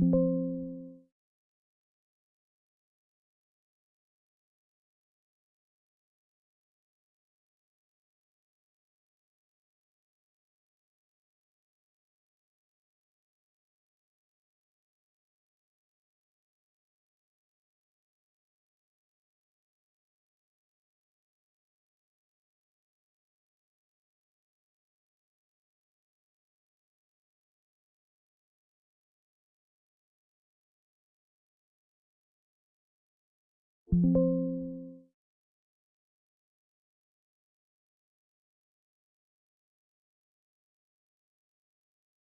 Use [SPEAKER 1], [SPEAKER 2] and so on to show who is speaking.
[SPEAKER 1] you you